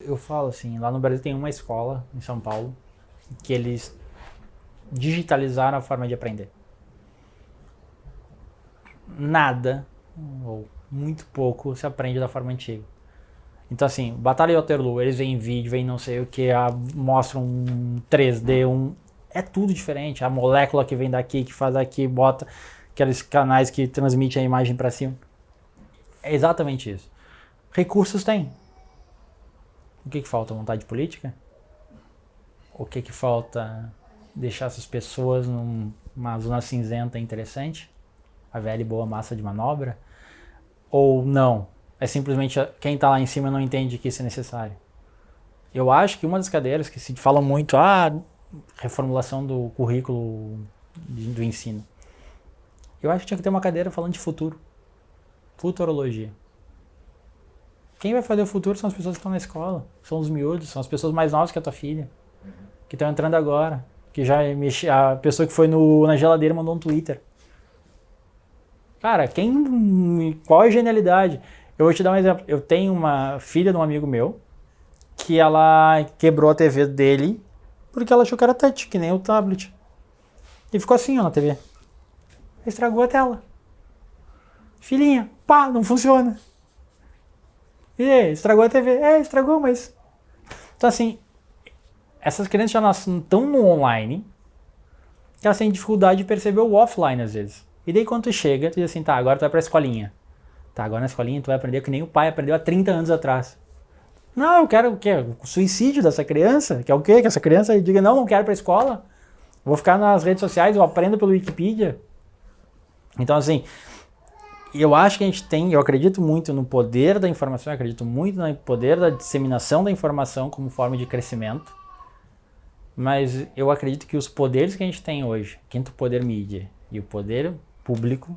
Eu falo assim, lá no Brasil tem uma escola, em São Paulo, que eles digitalizaram a forma de aprender. Nada, ou muito pouco, se aprende da forma antiga. Então assim, Batalha de Waterloo, eles vêm vídeo, vêm não sei o que, mostram um 3D, um... É tudo diferente. A molécula que vem daqui, que faz aqui, bota aqueles canais que transmitem a imagem para cima. É exatamente isso. Recursos tem. O que, que falta? Vontade política? O que, que falta? Deixar essas pessoas numa zona cinzenta interessante? A velha e boa massa de manobra? Ou não? É simplesmente quem está lá em cima não entende que isso é necessário. Eu acho que uma das cadeiras que se fala muito, ah, reformulação do currículo do ensino. Eu acho que tinha que ter uma cadeira falando de futuro. Futurologia. Quem vai fazer o futuro são as pessoas que estão na escola, são os miúdos, são as pessoas mais novas que a tua filha, que estão entrando agora, que já mexe, a pessoa que foi no, na geladeira mandou um Twitter. Cara, quem, qual é a genialidade? Eu vou te dar um exemplo. Eu tenho uma filha de um amigo meu que ela quebrou a TV dele porque ela achou que era touch, que nem o tablet. E ficou assim ó, na TV. Estragou a tela. Filhinha, pá, não funciona. E estragou a TV? É, estragou, mas... Então assim, essas crianças já nascem tão no online que elas têm dificuldade de perceber o offline às vezes. E daí quando tu chega, tu diz assim, tá, agora tu vai pra escolinha. Tá, agora na escolinha tu vai aprender que nem o pai aprendeu há 30 anos atrás. Não, eu quero o quê? O suicídio dessa criança? Que é o quê? Que essa criança diga, não, não quero pra escola. Vou ficar nas redes sociais, eu aprendo pelo Wikipedia. Então assim, eu acho que a gente tem, eu acredito muito no poder da informação, eu acredito muito no poder da disseminação da informação como forma de crescimento, mas eu acredito que os poderes que a gente tem hoje, quinto poder mídia e o poder público,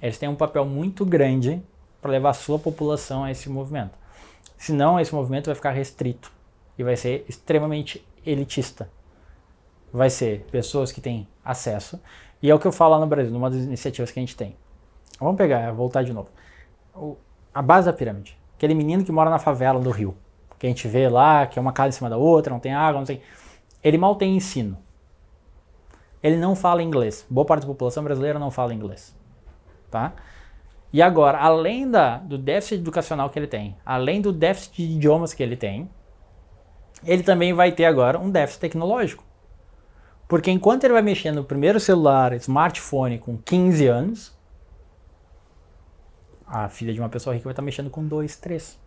eles têm um papel muito grande para levar a sua população a esse movimento. Senão esse movimento vai ficar restrito e vai ser extremamente elitista. Vai ser pessoas que têm acesso, e é o que eu falo lá no Brasil, numa das iniciativas que a gente tem Vamos pegar, voltar de novo. O, a base da pirâmide. Aquele menino que mora na favela do Rio. Que a gente vê lá, que é uma casa em cima da outra, não tem água, não tem... Ele mal tem ensino. Ele não fala inglês. Boa parte da população brasileira não fala inglês. Tá? E agora, além da, do déficit educacional que ele tem, além do déficit de idiomas que ele tem, ele também vai ter agora um déficit tecnológico. Porque enquanto ele vai mexer no primeiro celular, smartphone com 15 anos, a filha de uma pessoa rica vai estar mexendo com dois, três.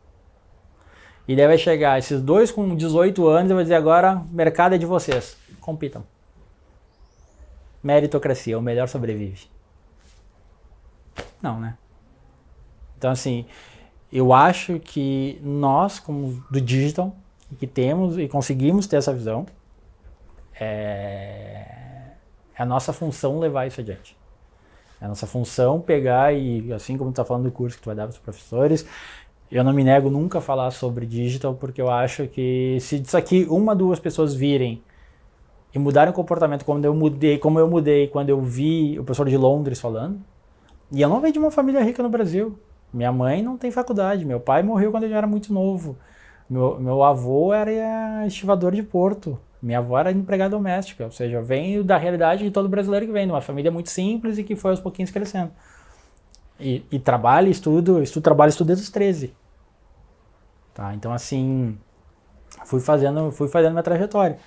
E daí vai chegar esses dois com 18 anos e vai dizer agora, mercado é de vocês, compitam. Meritocracia, o melhor sobrevive. Não, né? Então assim, eu acho que nós, como do digital, que temos e conseguimos ter essa visão, é, é a nossa função levar isso adiante. É a nossa função pegar e, assim como tu está falando do curso que tu vai dar para os professores, eu não me nego nunca a falar sobre digital, porque eu acho que se isso aqui uma, duas pessoas virem e mudarem o comportamento como eu mudei, como eu mudei quando eu vi o professor de Londres falando, e eu não venho de uma família rica no Brasil. Minha mãe não tem faculdade, meu pai morreu quando ele era muito novo. Meu, meu avô era estivador de porto. Minha avó era empregada doméstica, ou seja, vem da realidade de todo brasileiro que vem, de uma família muito simples e que foi aos pouquinhos crescendo. E, e trabalho, estudo, estudo, trabalho, estudo desde os 13. Tá? Então, assim, fui fazendo, fui fazendo minha trajetória.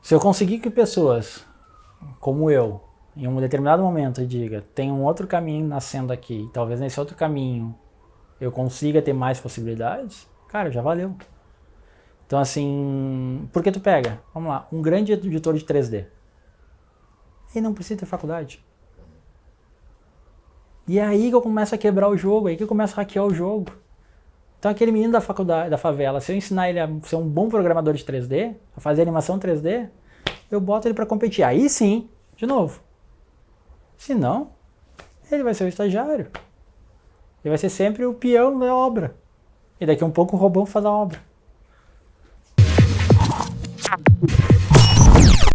Se eu conseguir que pessoas como eu, em um determinado momento, diga, tem um outro caminho nascendo aqui, talvez nesse outro caminho eu consiga ter mais possibilidades, cara, já valeu. Então assim, por que tu pega? Vamos lá, um grande editor de 3D. Ele não precisa ter faculdade. E é aí que eu começo a quebrar o jogo, é aí que eu começo a hackear o jogo. Então aquele menino da faculdade, da favela, se eu ensinar ele a ser um bom programador de 3D, a fazer animação 3D, eu boto ele para competir. Aí sim, de novo. Se não, ele vai ser o estagiário. Ele vai ser sempre o peão da obra. E daqui a um pouco o robô faz a obra.